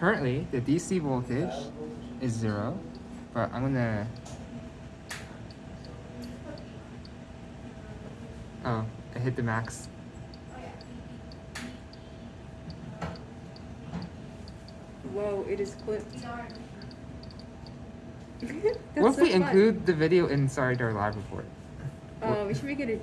currently the DC voltage is zero, but I'm gonna. Oh, I hit the max. Whoa, it is clipped. what if we include the video inside our Live report? Uh, we should make it a